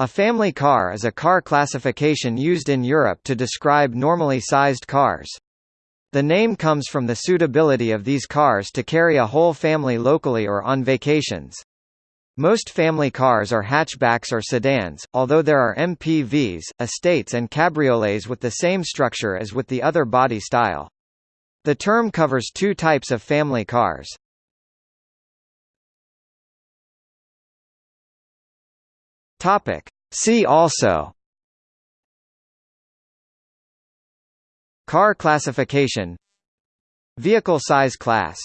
A family car is a car classification used in Europe to describe normally sized cars. The name comes from the suitability of these cars to carry a whole family locally or on vacations. Most family cars are hatchbacks or sedans, although there are MPVs, estates and cabriolets with the same structure as with the other body style. The term covers two types of family cars. Topic. See also. Car classification. Vehicle size class